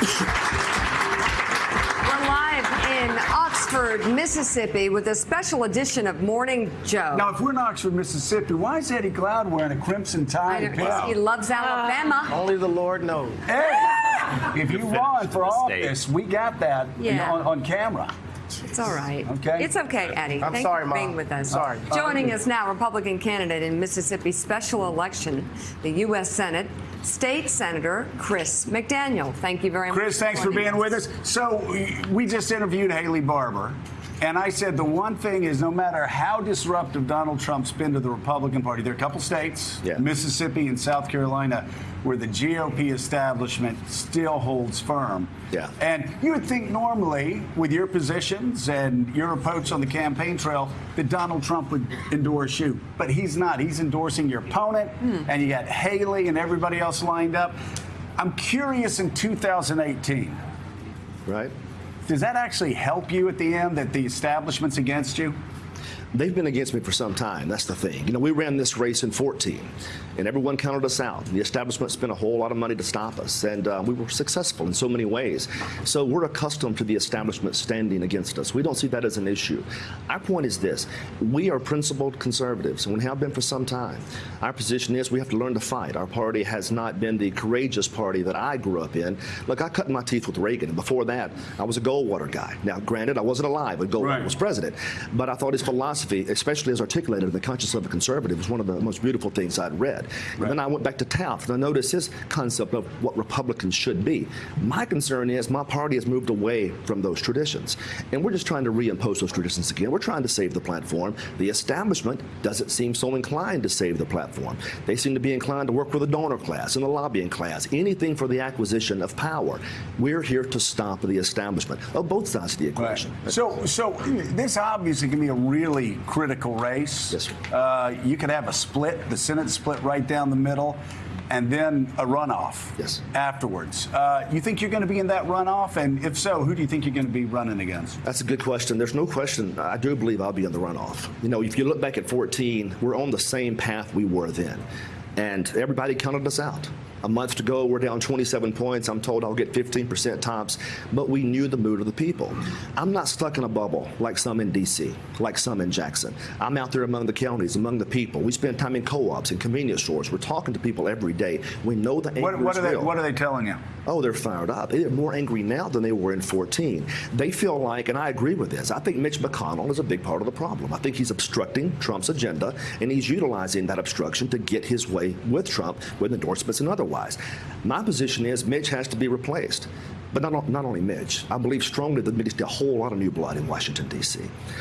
We're live in Oxford, Mississippi, with a special edition of Morning Joe. Now, if we're in Oxford, Mississippi, why is Eddie Glaude wearing a crimson tie? I and don't- he loves Alabama. Uh, only the Lord knows. Hey, if you run for mistake. office, we got that Yeah. on, on camera. It's all right. Okay. It's okay, Eddie. I'm Thank sorry, you for being Mom. with us. Sorry. Joining us now, Republican candidate in Mississippi special election, the U.S. Senate, State Senator Chris McDaniel. Thank you very much. Chris, thanks for being with us. So, we just interviewed Haley Barbour, and I said the one thing is no matter how disruptive Donald Trump's been to the Republican Party, there are a couple states, Yeah. Mississippi and South Carolina, where the GOP establishment still holds firm. Yeah. And you would think normally, with your positions and your approach on the campaign trail, that Donald Trump would endorse you. But he's not. He's endorsing your opponent, hmm. and you got Haley and everybody else lined up. I'm curious in 2018, Right? Does that actually help you at the end that the establishment's against you? They've been against me for some time. That's the thing. You know, we ran this race in 14, and everyone counted us out. The establishment spent a whole lot of money to stop us, and uh, we were successful in so many ways. So we're accustomed to the establishment standing against us. We don't see that as an issue. Our point is this we are principled conservatives, and we have been for some time. Our position is we have to learn to fight. Our party has not been the courageous party that I grew up in. Look, I cut my teeth with Reagan, and before that, I was a Goldwater guy. Now, granted, I wasn't alive when Goldwater Right. was president, but I thought his philosophy, especially as articulated in the conscience of a conservative, was one of the most beautiful things I'd read. And then I went back to Taft and I noticed his concept of what Republicans should be. My concern is my party has moved away from those traditions, and we're just trying to reimpose those traditions again. We're trying to save the platform. The establishment doesn't seem so inclined to save the platform. They seem to be inclined to work with the donor class and the lobbying class, anything for the acquisition of power. We're here to stop the establishment of both sides of the equation. So, so this obviously can be a really critical race. Yes, sir. Uh, you could have a split, the Senate split right down the middle, and then a runoff. Yes. Afterwards, uh, you think you're going to be in that runoff, and if so, who do you think you're going to be running against? That's a good question. There's no question. I do believe I'll be in the runoff. You know, if you look back at 14, we're on the same path we were then. And everybody counted us out. A month to go, we're down 27 points. I'm told I'll get 15% tops, but we knew the mood of the people. I'm not stuck in a bubble like some in D.C., like some in Jackson. I'm out there among the counties, among the people. We spend time in co-ops and convenience stores. We're talking to people every day. We know the anger What, what is are they? real. What are they telling you? Oh, they're fired up. They're more angry now than they were in 14. They feel like, and I agree with this, I think Mitch McConnell is a big part of the problem. I think he's obstructing Trump's agenda, and he's utilizing that obstruction to get his way with Trump, with endorsements and otherwise. My position is Mitch has to be replaced. But not, not only Mitch, I believe strongly that there needs a whole lot of new blood in Washington, D.C.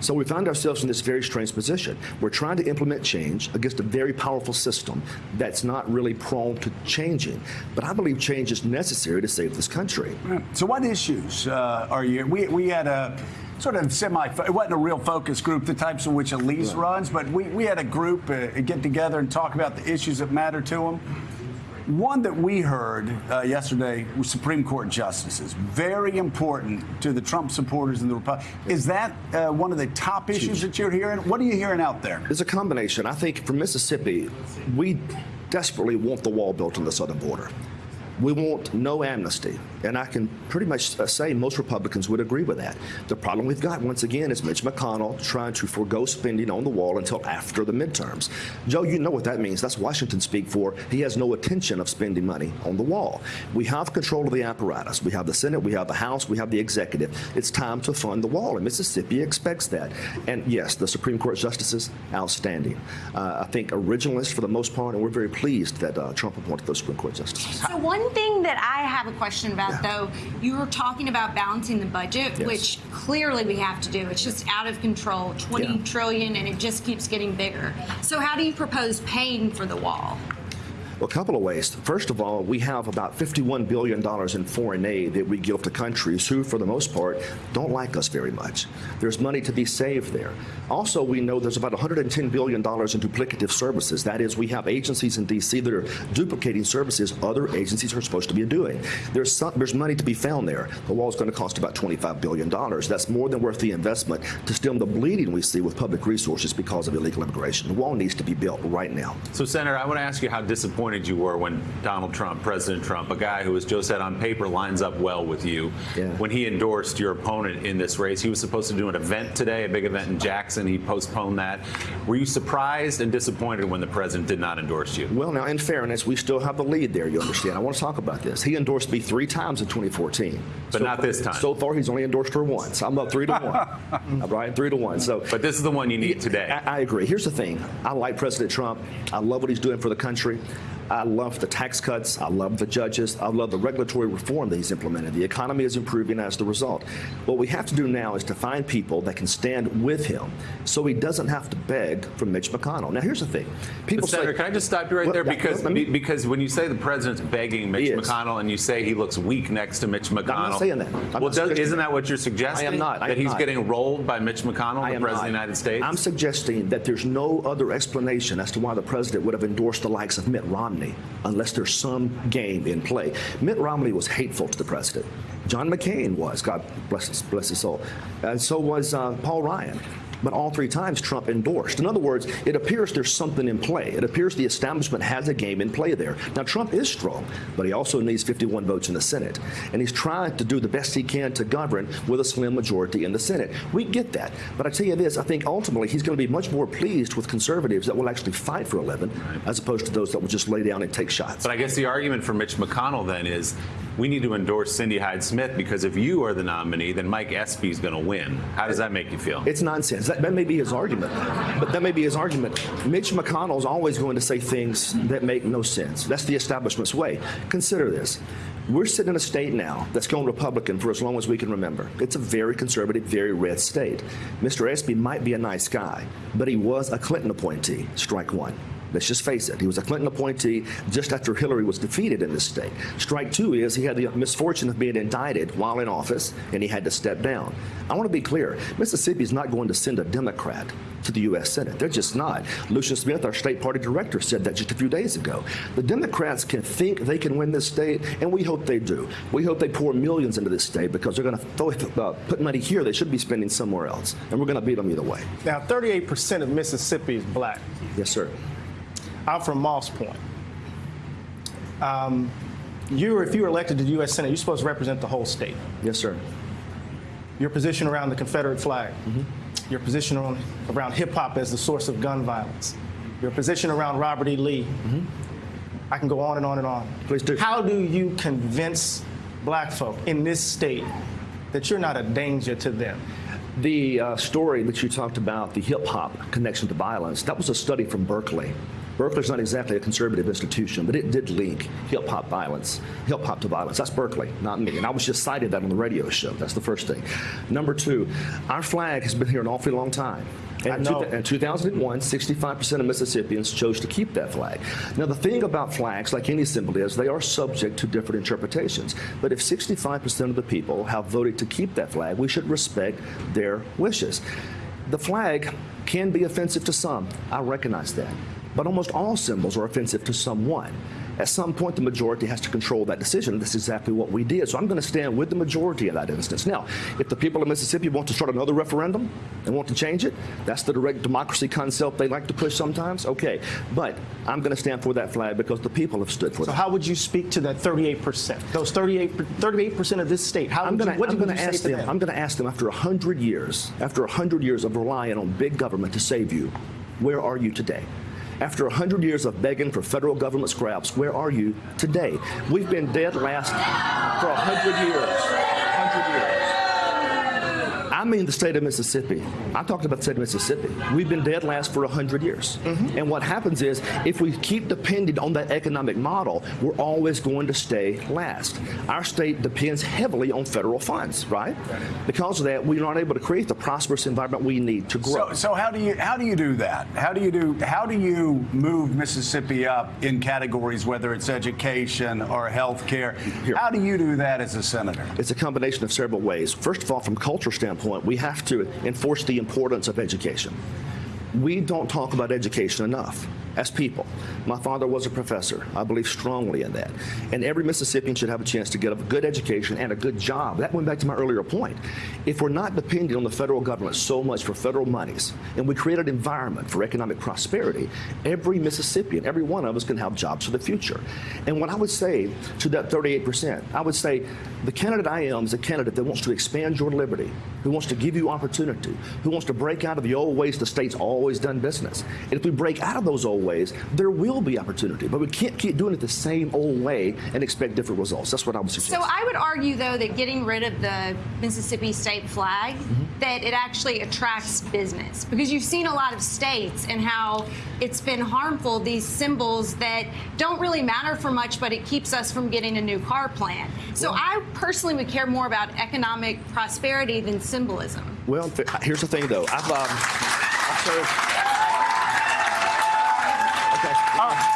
So we find ourselves in this very strange position. We're trying to implement change against a very powerful system that's not really prone to changing. But I believe change is necessary to save this country. So, what issues uh, are you? We we had a sort of semi. It wasn't a real focus group, the types of which Elise runs, but we we had a group uh, get together and talk about the issues that matter to them. One that we heard uh, yesterday was Supreme Court justices. Very important to the Trump supporters and the Republicans. Is that uh, one of the top issues that you're hearing? What are you hearing out there? It's a combination. I think for Mississippi, we desperately want the wall built on the southern border. We want no amnesty. And I can pretty much uh, say most Republicans would agree with that. The problem we've got, once again, is Mitch McConnell trying to forego spending on the wall until after the midterms. Joe, you know what that means. That's Washington speak for he has no intention of spending money on the wall. We have control of the apparatus. We have the Senate, we have the House, we have the executive. It's time to fund the wall, and Mississippi expects that. And yes, the Supreme Court justices, outstanding. Uh, I think originalists for the most part, and we're very pleased that uh, Trump appointed those Supreme Court justices. So one thing that I have a question about, Yeah. though, you were talking about balancing the budget, Yes. which clearly we have to do. It's just out of control, twenty Yeah. trillion, and it just keeps getting bigger. So how do you propose paying for the wall? A couple of ways. First of all, we have about $51 billion in foreign aid that we give to countries who, for the most part, don't like us very much. There's money to be saved there. Also, we know there's about $110 billion in duplicative services. That is, we have agencies in D.C. that are duplicating services other agencies are supposed to be doing. There's, some, there's money to be found there. The wall is going to cost about $25 billion. That's more than worth the investment to stem the bleeding we see with public resources because of illegal immigration. The wall needs to be built right now. So, Senator, I want to ask you how disappointed disappointed you were when Donald Trump, President Trump, a guy who, as Joe said, on paper lines up well with you, Yeah. when he endorsed your opponent in this race. He was supposed to do an event today, a big event in Jackson. He postponed that. Were you surprised and disappointed when the president did not endorse you? Well, now, in fairness, we still have the lead there, you understand. I want to talk about this. He endorsed me three times in 2014. But not this time. So far, he's only endorsed her once. I'm up three to one. I'm right, three to one. So, But this is the one you need today. I, I agree. Here's the thing. I like President Trump. I love what he's doing for the country. I love the tax cuts. I love the judges. I love the regulatory reform that he's implemented. The economy is improving as the result. What we have to do now is to find people that can stand with him so he doesn't have to beg from Mitch McConnell. Now, here's the thing. People But Senator, say, can I just stop you right Well, there? Because because when you say the president's begging Mitch McConnell and you say he looks weak next to Mitch McConnell, saying that. I'm well, not does, isn't that. what you're suggesting? I am not. I that he's not. getting rolled by Mitch McConnell, I the president not. of the United States. I'm suggesting that there's no other explanation as to why the president would have endorsed the likes of Mitt Romney unless there's some game in play. Mitt Romney was hateful to the president. John McCain was, God bless his, bless his soul. And so was uh, Paul Ryan. But all three times Trump endorsed. In other words, it appears there's something in play. It appears the establishment has a game in play there. Now, Trump is strong, but he also needs 51 votes in the Senate. And he's trying to do the best he can to govern with a slim majority in the Senate. We get that. But I tell you this, I think ultimately he's going to be much more pleased with conservatives that will actually fight for 11 as opposed to those that will just lay down and take shots. But I guess the argument for Mitch McConnell then is we need to endorse Cindy Hyde Smith because if you are the nominee, then Mike Espy is going to win. How does that make you feel? It's nonsense. That, that may be his argument. But that may be his argument. Mitch McConnell is always going to say things that make no sense. That's the establishment's way. Consider this. We're sitting in a state now that's gone Republican for as long as we can remember. It's a very conservative, very red state. Mr. Espy might be a nice guy, but he was a Clinton appointee. Strike one. Let's just face it. He was a Clinton appointee just after Hillary was defeated in this state. Strike two is he had the misfortune of being indicted while in office, and he had to step down. I want to be clear Mississippi is not going to send a Democrat to the U.S. Senate. They're just not. Lucien Smith, our state party director, said that just a few days ago. The Democrats can think they can win this state, and we hope they do. We hope they pour millions into this state because they're going to uh, put money here they should be spending somewhere else, and we're going to beat them either way. Now, 38% of Mississippi is black. Yes, sir. I'm from Moss Point. Um, you, if you were elected to the U.S. Senate, you're supposed to represent the whole state. Yes, sir. Your position around the Confederate flag, your position on, around hip hop as the source of gun violence, your position around Robert E. Lee. I can go on and on and on. Please do. How do you convince black folk in this state that you're not a danger to them? The uh, story that you talked about, the hip hop connection to violence, that was a study from Berkeley. Berkeley's not exactly a conservative institution, but it did link hip hop violence, hip hop to violence. That's Berkeley, not me. And I was just cited that on the radio show. That's the first thing. Number two, our flag has been here an awfully long time. And know. in 2001, 65% of Mississippians chose to keep that flag. Now, the thing about flags, like any symbol, is they are subject to different interpretations. But if 65% of the people have voted to keep that flag, we should respect their wishes. The flag can be offensive to some. I recognize that. But almost all symbols are offensive to someone. At some point, the majority has to control that decision. That's exactly what we did. So I'm going to stand with the majority in that instance. Now, if the people of Mississippi want to start another referendum and want to change it, that's the direct democracy concept they like to push sometimes. Okay. But I'm going to stand for that flag because the people have stood for it. So that. how would you speak to that 38%? Those 38, 38% of this state. How I'm going you, what to you ask them. them? I'm going to ask them after hundred years, after hundred years of relying on big government to save you, where are you today? After hundred years of begging for federal government scraps, where are you today? We've been dead last for hundred years. Hundred years. I mean the state of Mississippi. I talked about the state of Mississippi. We've been dead last for 100 years. Mm-hmm. And what happens is, if we keep depending on that economic model, we're always going to stay last. Our state depends heavily on federal funds, right? Because of that, we're not able to create the prosperous environment we need to grow. So, so how do you how do you do that? How do you do how do you move Mississippi up in categories whether it's education or health care? Here. How do you do that as a senator? It's a combination of several ways. First of all, from a culture standpoint, we have to enforce the importance of education. We don't talk about education enough. As people. My father was a professor. I believe strongly in that. And every Mississippian should have a chance to get a good education and a good job. That went back to my earlier point. If we're not depending on the federal government so much for federal monies, and we create an environment for economic prosperity, every Mississippian, every one of us can have jobs for the future. And what I would say to that 38%, I would say the candidate I am is a candidate that wants to expand your liberty, who wants to give you opportunity, who wants to break out of the old ways the state's always done business. And if we break out of those old ways, there will be opportunity. But we can't keep doing it the same old way and expect different results. That's what I would suggest. So I would argue, though, that getting rid of the Mississippi state flag, that it actually attracts business because you've seen a lot of states and how it's been harmful. These symbols that don't really matter for much, but it keeps us from getting a new car plan. So I personally would care more about economic prosperity than symbolism. Well, here's the thing, though. I've, um, I've served.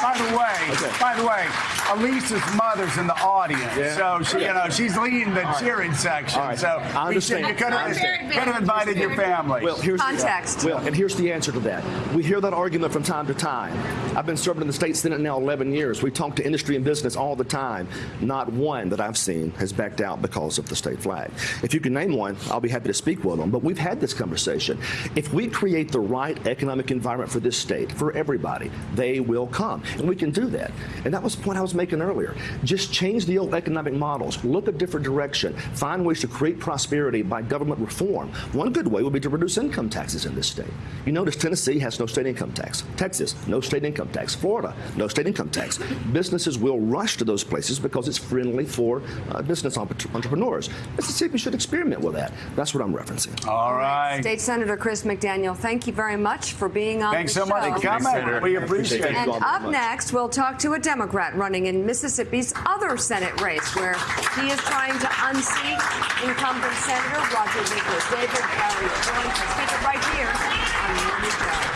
By the way, Okay. by the way, Elise's mother's in the audience, Yeah. so she, you know, she's leading the cheering section. All right. So I we should, understand. you could have, could have invited your family. Well, here's Context. well, and here's the answer to that. We hear that argument from time to time. I've been serving in the state senate now 11 years. We talk to industry and business all the time. Not one that I've seen has backed out because of the state flag. If you can name one, I'll be happy to speak with them. But we've had this conversation. If we create the right economic environment for this state, for everybody, they will come, and we can do that. And that was the point I was making earlier. Just change the old economic models. Look a different direction. Find ways to create prosperity by government reform. One good way would be to reduce income taxes in this state. You notice Tennessee has no state income tax. Texas, no state income tax. Florida, no state income tax. Businesses will rush to those places because it's friendly for uh, business entre- entrepreneurs. Mississippi should experiment with that. That's what I'm referencing. All right. State Senator Chris McDaniel, thank you very much for being on Thanks the so much for coming. We appreciate it. And up much. next, we'll talk to a Democrat running in Mississippi's other Senate race, where he is trying to unseat incumbent Senator Roger Nicholas. David Baria joins the right here on Show.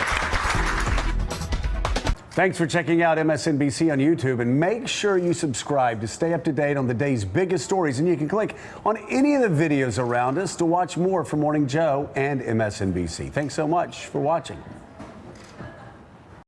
Thanks for checking out MSNBC on YouTube and make sure you subscribe to stay up to date on the day's biggest stories. And you can click on any of the videos around us to watch more from Morning Joe and MSNBC. Thanks so much for watching.